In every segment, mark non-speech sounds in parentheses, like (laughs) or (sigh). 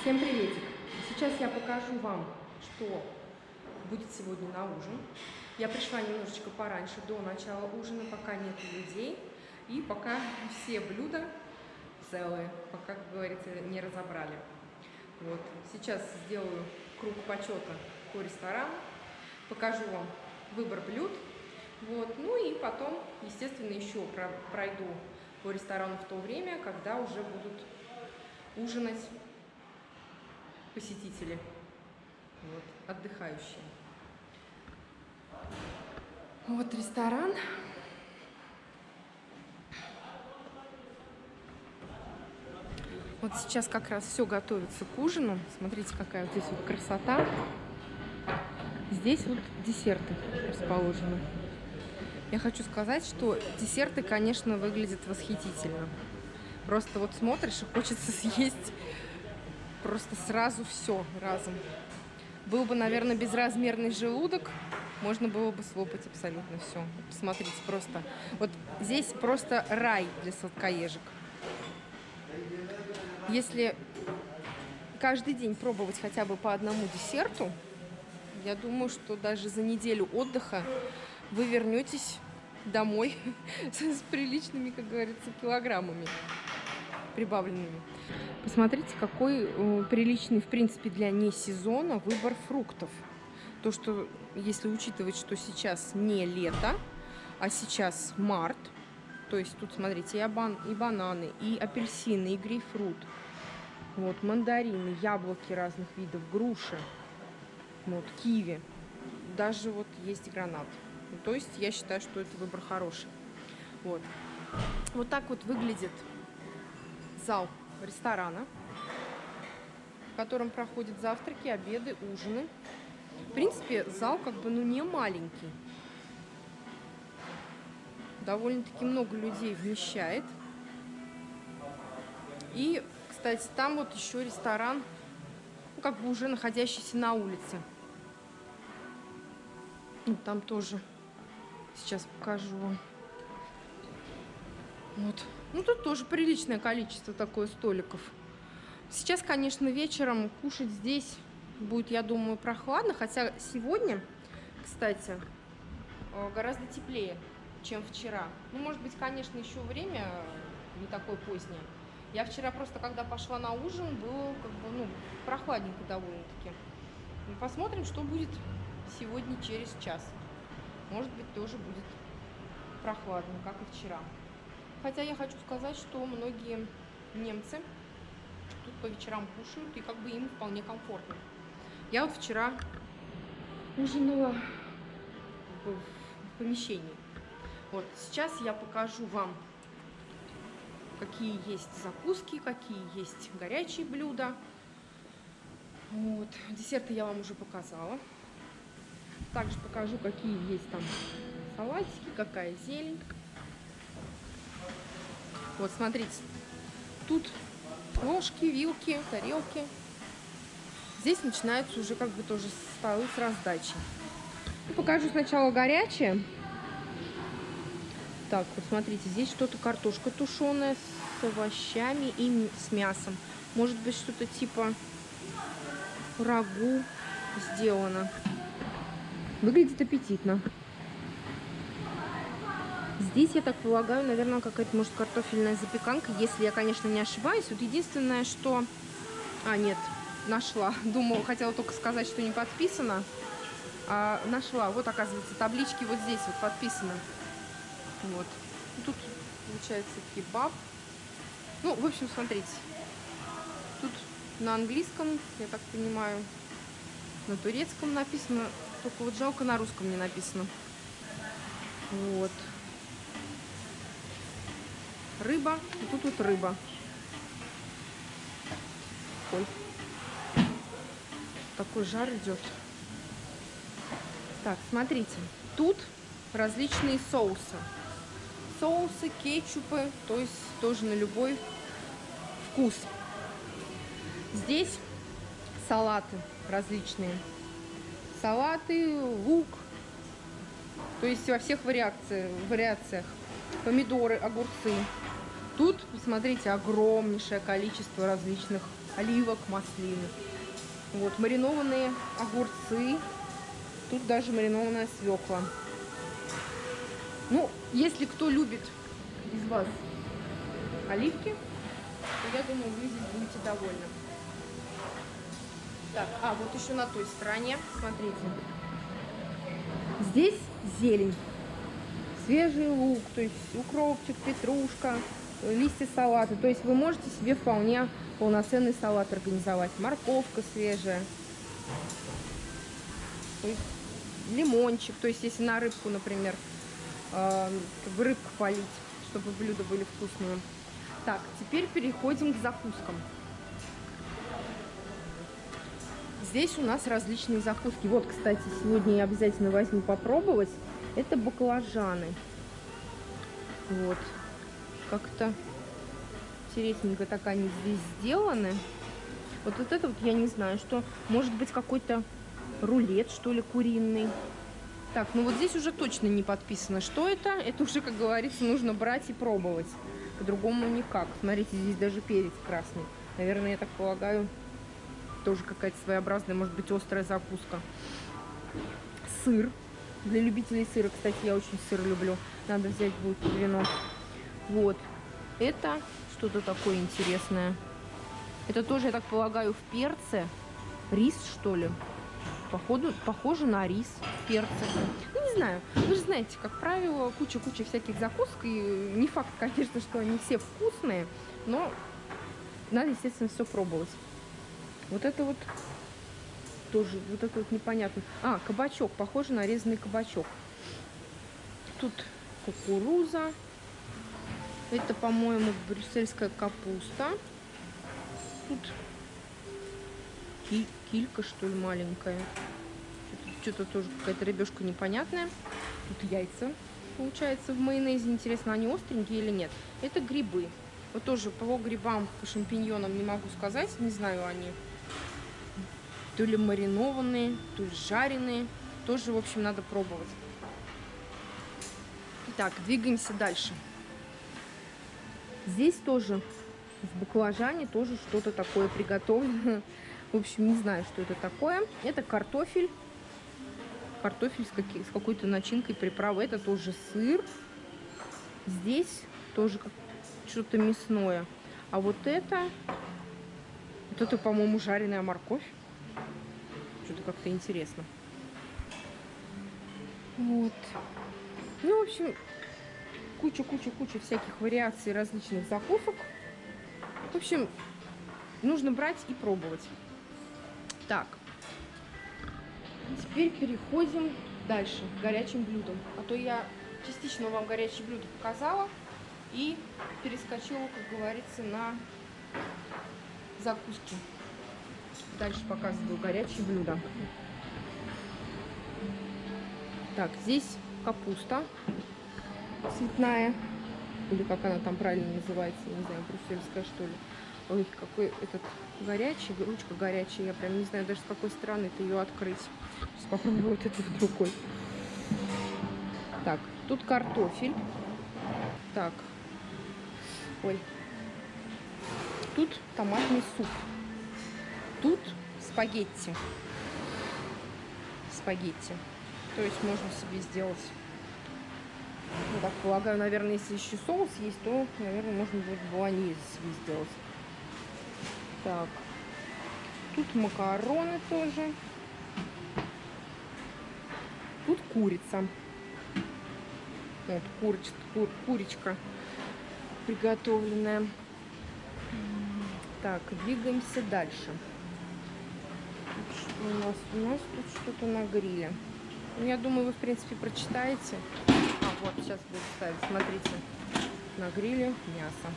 Всем приветик! Сейчас я покажу вам, что будет сегодня на ужин. Я пришла немножечко пораньше, до начала ужина, пока нет людей. И пока все блюда целые, пока, как говорится, не разобрали. Вот. Сейчас сделаю круг почета по ресторану, покажу вам выбор блюд. Вот. Ну и потом, естественно, еще пройду по ресторану в то время, когда уже будут ужинать посетители, вот, отдыхающие. Вот ресторан. Вот сейчас как раз все готовится к ужину. Смотрите, какая вот здесь вот красота. Здесь вот десерты расположены. Я хочу сказать, что десерты, конечно, выглядят восхитительно. Просто вот смотришь и хочется (laughs) съесть просто сразу все разом. Был бы, наверное, безразмерный желудок, можно было бы слопать абсолютно все. Посмотрите, просто. Вот здесь просто рай для сладкоежек. Если каждый день пробовать хотя бы по одному десерту, я думаю, что даже за неделю отдыха вы вернетесь домой (laughs) с приличными, как говорится, килограммами прибавленными. Посмотрите, какой э, приличный, в принципе, для не сезона выбор фруктов. То, что, если учитывать, что сейчас не лето, а сейчас март, то есть тут, смотрите, и, обан, и бананы, и апельсины, и грейпфрут, вот, мандарины, яблоки разных видов, груши, вот, киви, даже вот есть гранат. То есть я считаю, что это выбор хороший. Вот. Вот так вот выглядит зал ресторана, в котором проходят завтраки, обеды, ужины. В принципе, зал как бы ну не маленький. Довольно-таки много людей вмещает. И, кстати, там вот еще ресторан, ну, как бы уже находящийся на улице. Ну, там тоже сейчас покажу вам. Вот. Ну, тут тоже приличное количество такое столиков. Сейчас, конечно, вечером кушать здесь будет, я думаю, прохладно. Хотя сегодня, кстати, э, гораздо теплее, чем вчера. Ну, может быть, конечно, еще время не такое позднее. Я вчера просто, когда пошла на ужин, было как бы, ну, прохладненько довольно-таки. Ну, посмотрим, что будет сегодня через час. Может быть, тоже будет прохладно, как и вчера. Хотя я хочу сказать, что многие немцы тут по вечерам кушают, и как бы им вполне комфортно. Я вот вчера ужинала в помещении. Вот, сейчас я покажу вам, какие есть закуски, какие есть горячие блюда. Вот, десерты я вам уже показала. Также покажу, какие есть там салатики, какая зелень. Вот, смотрите. Тут ложки, вилки, тарелки. Здесь начинаются уже как бы тоже столы с раздачей. Ну, покажу сначала горячее. Так, вот смотрите, здесь что-то картошка тушеная с овощами и с мясом. Может быть, что-то типа рагу сделано. Выглядит аппетитно. Здесь, я так полагаю, наверное, какая-то, может, картофельная запеканка, если я, конечно, не ошибаюсь. Вот единственное, что... А, нет, нашла. (laughs) Думала, хотела только сказать, что не подписано. А, нашла. Вот, оказывается, таблички вот здесь вот подписаны. Вот. Тут, получается, кебаб. Ну, в общем, смотрите. Тут на английском, я так понимаю, на турецком написано. Только вот жалко, на русском не написано. Вот рыба, и тут вот рыба. Ой. Такой жар идет. Так, смотрите. Тут различные соусы. Соусы, кетчупы, то есть тоже на любой вкус. Здесь салаты различные. Салаты, лук. То есть во всех вариациях. вариациях. Помидоры, огурцы. Тут, посмотрите, огромнейшее количество различных оливок, маслины. Вот, маринованные огурцы. Тут даже маринованная свекла. Ну, если кто любит из вас оливки, то я думаю, вы здесь будете довольны. Так, а вот еще на той стороне, смотрите. Здесь зелень. Свежий лук, то есть укропчик, петрушка, листья салата. То есть вы можете себе вполне полноценный салат организовать. Морковка свежая. Лимончик. То есть если на рыбку, например, э, как рыбку полить, чтобы блюда были вкусные. Так, теперь переходим к закускам. Здесь у нас различные закуски. Вот, кстати, сегодня я обязательно возьму попробовать. Это баклажаны. Вот. Как-то интересненько так они здесь сделаны. Вот, вот это вот я не знаю, что может быть какой-то рулет, что ли, куриный. Так, ну вот здесь уже точно не подписано, что это. Это уже, как говорится, нужно брать и пробовать. По-другому никак. Смотрите, здесь даже перец красный. Наверное, я так полагаю, тоже какая-то своеобразная, может быть, острая закуска. Сыр. Для любителей сыра, кстати, я очень сыр люблю. Надо взять будет вино. Вот. Это что-то такое интересное. Это тоже, я так полагаю, в перце. Рис, что ли? Походу, похоже на рис в перце. Ну, не знаю. Вы же знаете, как правило, куча-куча всяких закусок. И не факт, конечно, что они все вкусные. Но надо, естественно, все пробовать. Вот это вот тоже, вот это вот непонятно. А, кабачок, похоже на резанный кабачок. Тут кукуруза. Это, по-моему, брюссельская капуста. Тут килька, что ли, маленькая. Что-то тоже какая-то рыбешка непонятная. Тут яйца, получается, в майонезе. Интересно, они остренькие или нет. Это грибы. Вот тоже по грибам, по шампиньонам не могу сказать. Не знаю, они то ли маринованные, то ли жареные. Тоже, в общем, надо пробовать. Так, двигаемся дальше. Здесь тоже в баклажане тоже что-то такое приготовлено. В общем, не знаю, что это такое. Это картофель. Картофель с, с какой-то начинкой, приправы. Это тоже сыр. Здесь тоже что-то мясное. А вот это... Вот это, по-моему, жареная морковь. Что-то как-то интересно. Вот. Ну, в общем, куча-куча-куча всяких вариаций различных закусок. В общем, нужно брать и пробовать. Так. Теперь переходим дальше к горячим блюдам. А то я частично вам горячие блюда показала и перескочила, как говорится, на закуски. Дальше показываю горячие блюда. Так, здесь капуста цветная. Или как она там правильно называется, не знаю, брюссельская что ли. Ой, какой этот горячий, ручка горячая. Я прям не знаю даже с какой стороны это ее открыть. Сейчас попробую вот эту другой. Так, тут картофель. Так. Ой. Тут томатный суп. Тут спагетти. Спагетти. То есть можно себе сделать ну, так полагаю, наверное, если еще соус есть, то, наверное, можно будет себе сделать. Так. Тут макароны тоже. Тут курица. Вот курич, кур, курочка приготовленная. Так, двигаемся дальше. Что у нас? У нас тут что-то на гриле. Ну, я думаю, вы, в принципе, прочитаете. Вот, сейчас буду ставить. Смотрите. На гриле мясо.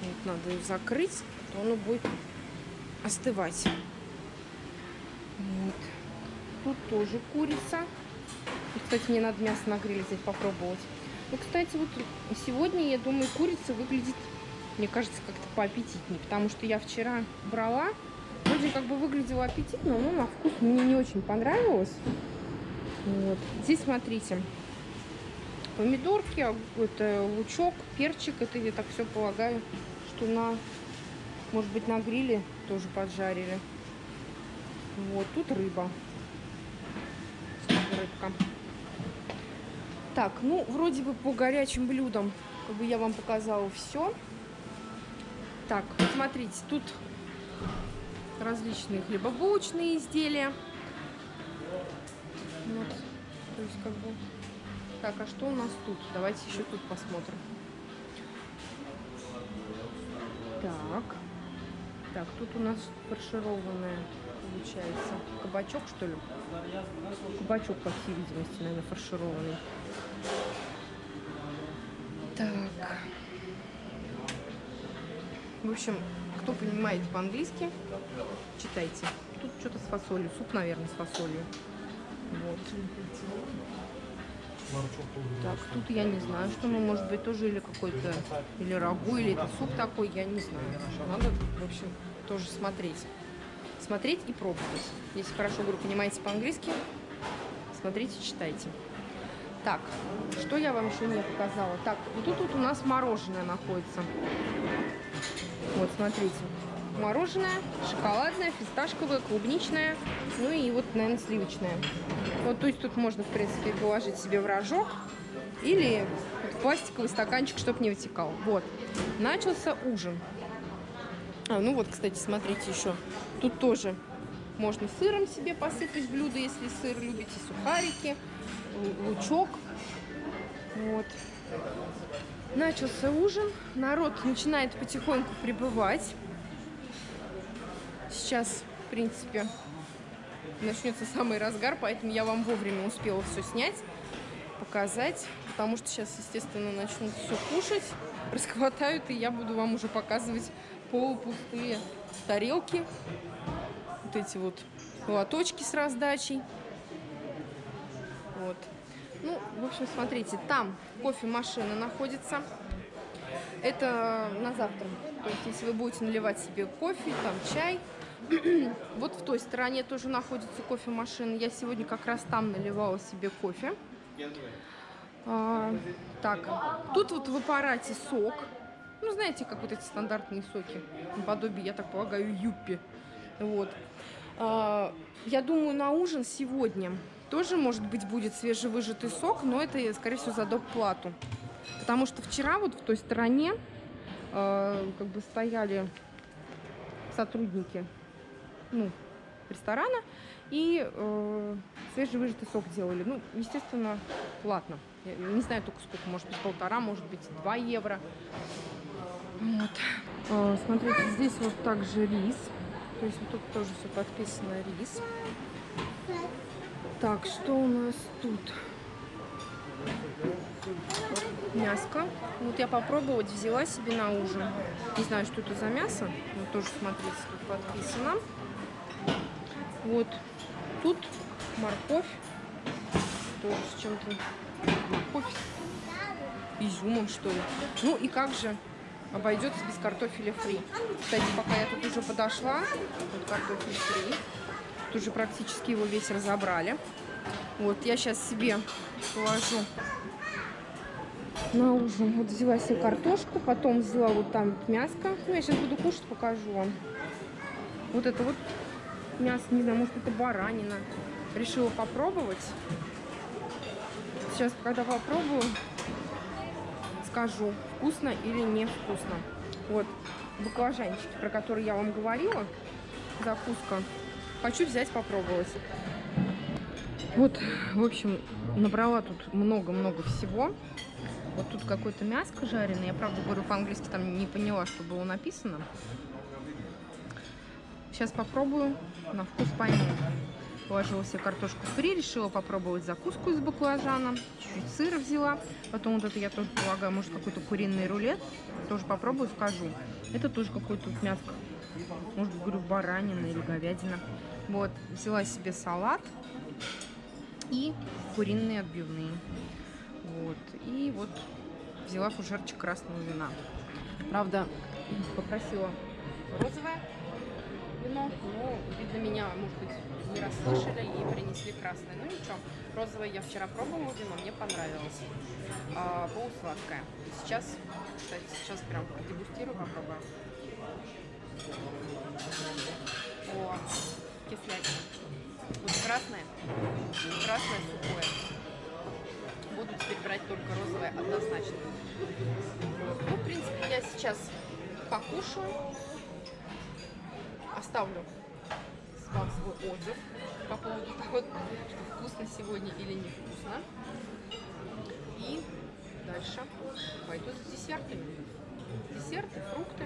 Вот надо ее закрыть, то оно будет остывать. Вот. Тут тоже курица. И, кстати, мне надо мясо на гриле здесь попробовать. Ну, кстати, вот сегодня, я думаю, курица выглядит, мне кажется, как-то поаппетитнее. Потому что я вчера брала, вроде как бы выглядела аппетитно, но на вкус мне не очень понравилось. Вот. Здесь, смотрите, помидорки, это лучок, перчик. Это я так все полагаю, что на Может быть, на гриле тоже поджарили. Вот, тут рыба. Рыбка. Так, ну, вроде бы по горячим блюдам, как бы я вам показала все. Так, смотрите, тут различные хлебобулочные изделия. Вот, то есть как бы... Так, а что у нас тут? Давайте еще тут посмотрим. Так. Так, тут у нас фаршированная, получается, кабачок, что ли? Кабачок, по всей видимости, наверное, фаршированный. Так. В общем, кто понимает по-английски, читайте. Тут что-то с фасолью. Суп, наверное, с фасолью. Вот. Так, тут я не знаю, что мы, может быть, тоже или какой-то, или рагу, или это суп такой, я не знаю. Надо, в общем, тоже смотреть. Смотреть и пробовать. Если хорошо, говорю, понимаете по-английски, смотрите, читайте. Так, что я вам еще не показала? Так, вот тут вот у нас мороженое находится. Вот, смотрите. Мороженое, шоколадное, фисташковое, клубничное, ну и вот, наверное, сливочное. Вот, то есть тут можно, в принципе, положить себе в рожок или вот пластиковый стаканчик, чтобы не вытекал. Вот. Начался ужин. А, ну вот, кстати, смотрите еще. Тут тоже можно сыром себе посыпать блюдо, если сыр любите, сухарики, лучок. Вот. Начался ужин. Народ начинает потихоньку прибывать. Сейчас, в принципе, начнется самый разгар, поэтому я вам вовремя успела все снять, показать, потому что сейчас, естественно, начнут все кушать, (laughs) расхватают, и я буду вам уже показывать полупустые тарелки, вот эти вот лоточки с раздачей. Вот. Ну, в общем, смотрите, там кофемашина находится. Это на завтра. То есть, если вы будете наливать себе кофе, там чай, (clears throat) вот в той стороне тоже находится кофемашина. Я сегодня как раз там наливала себе кофе. А, так, тут вот в аппарате сок. Ну, знаете, как вот эти стандартные соки. Наподобие, я так полагаю, юппи. Вот. А, я думаю, на ужин сегодня тоже, может быть, будет свежевыжатый сок, но это, скорее всего, за доп. плату. Потому что вчера вот в той стороне э, как бы стояли сотрудники ну, ресторана и э, свежевыжатый сок делали. Ну, естественно, платно. Я не знаю только сколько, может быть, полтора, может быть, два евро. Вот. Э, смотрите, здесь вот также рис. То есть вот тут тоже все подписано рис. Так, что у нас тут? Мяско. Вот я попробовать взяла себе на ужин. Не знаю, что это за мясо. Но тоже, смотрите, тут подписано. Вот. Тут морковь. Тоже с чем-то. Морковь изюмом, что ли. Ну и как же обойдется без картофеля фри. Кстати, пока я тут уже подошла, вот картофель фри. Тут уже практически его весь разобрали. Вот, я сейчас себе положу на ужин. Вот взяла себе картошку, потом взяла вот там мяско. Ну, я сейчас буду кушать, покажу вам. Вот это вот мясо, не знаю, может это баранина. Решила попробовать. Сейчас, когда попробую, скажу, вкусно или не вкусно. Вот баклажанчики, про которые я вам говорила, закуска. Хочу взять попробовать. Вот, в общем, набрала тут много-много всего. Вот тут какое-то мяско жареное. Я, правда, говорю по-английски, там не поняла, что было написано. Сейчас попробую, на вкус пойму. Положила себе картошку фри, решила попробовать закуску из баклажана. Чуть-чуть сыра взяла. Потом вот это я тоже полагаю, может какой-то куриный рулет. Тоже попробую, скажу. Это тоже какое-то тут мяско. Может, говорю, баранина или говядина. Вот, взяла себе салат и куриные отбивные. Вот, и вот взяла фужерчик красного вина. Правда, попросила розовое вино, но, видно, меня, может быть, не расслышали и принесли красное. Ну ничего, розовое я вчера пробовала вино, мне понравилось. А, полусладкое. Сейчас, кстати, сейчас прям продегустирую, попробую. О, кислятина. Вот красное, красное сухое. Буду теперь брать только розовое однозначно. Ну, в принципе, я сейчас покушаю. Оставлю вам свой отзыв по поводу того, что вкусно сегодня или невкусно. И дальше пойду за десертами. Десерты, фрукты.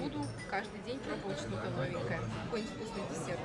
Буду каждый день пробовать что-то новенькое. Какой-нибудь вкусный десерт.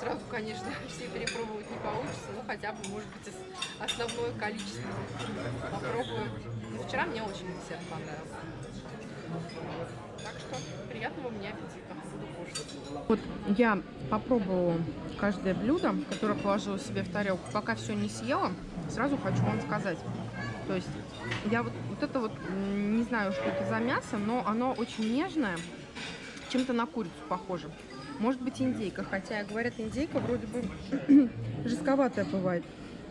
Сразу, конечно, (laughs) все перепробовать не получится, но хотя бы, может быть, основное количество попробую. Но вчера мне очень десерт понравился. Так что приятного мне аппетита. Вот я попробовала каждое блюдо, которое положила себе в тарелку. Пока все не съела, сразу хочу вам сказать. То есть я вот, вот это вот, не знаю, что это за мясо, но оно очень нежное, чем-то на курицу похоже. Может быть индейка, хотя говорят, индейка вроде бы (clears throat) жестковатая бывает.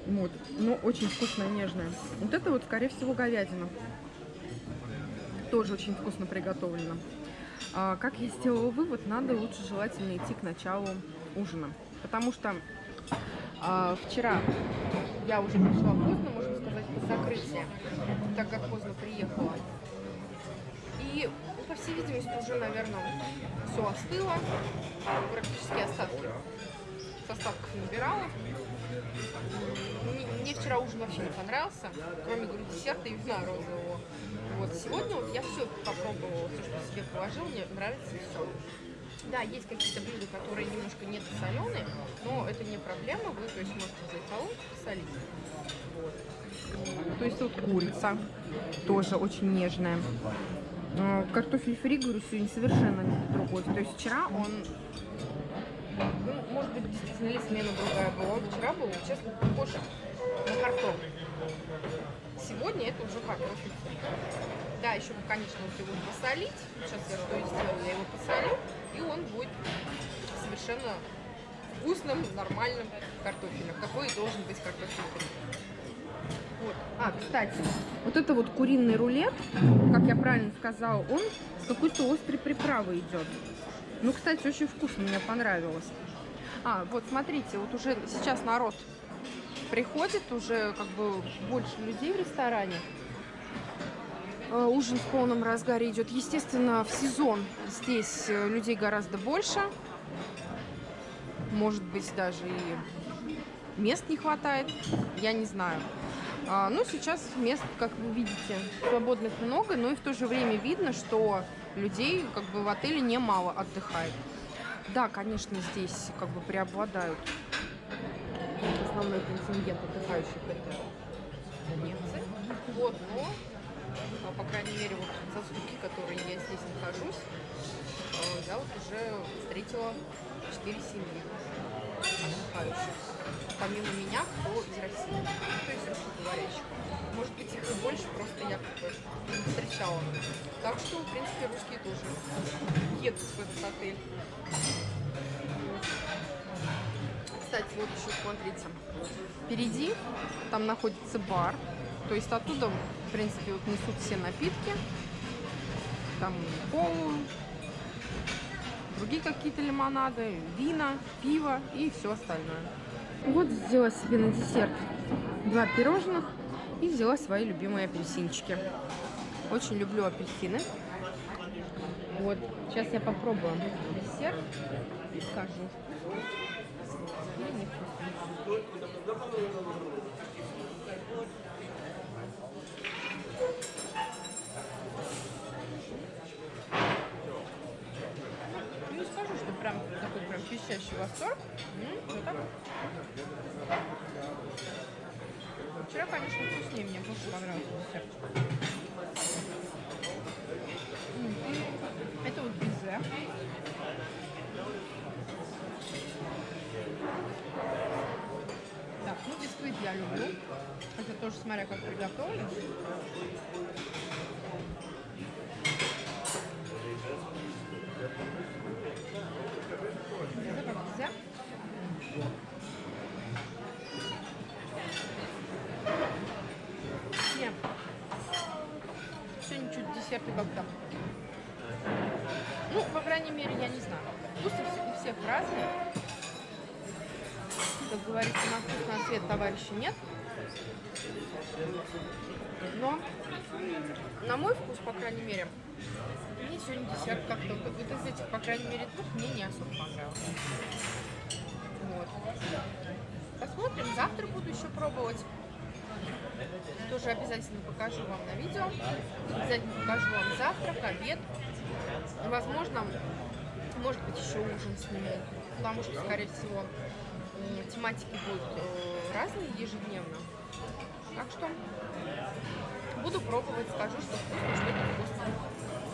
Вот, но очень вкусная, нежная. Вот это вот, скорее всего, говядина. Тоже очень вкусно приготовлено. А, как я сделала вывод, надо лучше желательно идти к началу ужина. Потому что а, вчера я уже пришла поздно, можно сказать, по закрытию, так как поздно приехала. И, по всей видимости, уже, наверное, все остыло. Практически остатки с остатков набирала. Мне, мне вчера ужин вообще не понравился, кроме, говорю, десерта и вина розового. Вот сегодня вот я все попробовала, все, что себе положила, мне нравится все. Да, есть какие-то блюда, которые немножко не соленые, но это не проблема, вы то есть можете взять соломку посолить. Вот. То есть вот курица тоже очень нежная. Э, картофель фри, говорю, сегодня совершенно другой. То есть вчера он, ну, может быть, действительно ли смена другая была. Он вчера был, честно, похож на картофель. Сегодня это уже фри. Да, еще, конечно, вот его посолить. Сейчас я что и сделаю, я его посолю и он будет совершенно вкусным, нормальным картофелем. Какой и должен быть картофель Вот. А, кстати, вот это вот куриный рулет, как я правильно сказала, он с какой-то острой приправой идет. Ну, кстати, очень вкусно, мне понравилось. А, вот смотрите, вот уже сейчас народ приходит, уже как бы больше людей в ресторане. Э, ужин в полном разгаре идет. Естественно, в сезон здесь э, людей гораздо больше. Может быть, даже и мест не хватает. Я не знаю. А, ну, сейчас мест, как вы видите, свободных много, но и в то же время видно, что людей как бы в отеле немало отдыхает. Да, конечно, здесь как бы преобладают основной контингент отдыхающих это немцы. Вот, но а, по крайней мере, вот за сутки, которые я здесь нахожусь, а, я вот уже встретила 4 семьи отдыхающих. Помимо меня, кто из России, то есть русскоговорящих. Может быть, их и больше, просто я как бы не встречала. Так что, в принципе, русские тоже едут в этот отель. Кстати, вот еще смотрите, впереди там находится бар, то есть оттуда, в принципе, вот несут все напитки. Там колу, другие какие-то лимонады, вина, пиво и все остальное. Вот взяла себе на десерт два пирожных и взяла свои любимые апельсинчики. Очень люблю апельсины. Вот, сейчас я попробую десерт и скажу. Не скажу, что прям такой прям пищащий восторг. Ну так. Вчера, конечно, вкуснее мне больше понравился десерт. Это вот безе. Так, ну бисквит я люблю. Хотя тоже смотря как приготовлен. Все. Сегодня чуть десерты как-то по крайней мере, я не знаю. Вкусы у всех разные. Как говорится, на вкус, на цвет товарища нет. Но, на мой вкус, по крайней мере, мне сегодня десерт как-то вот, из этих, по крайней мере, двух мне не особо понравился. Вот. Посмотрим, завтра буду еще пробовать. Тоже обязательно покажу вам на видео. Обязательно покажу вам завтрак, обед. Возможно, может быть, еще ужин сниму. Потому что, скорее всего, тематики будут э, разные ежедневно. Так что буду пробовать, скажу, что вкусно, что не вкусно.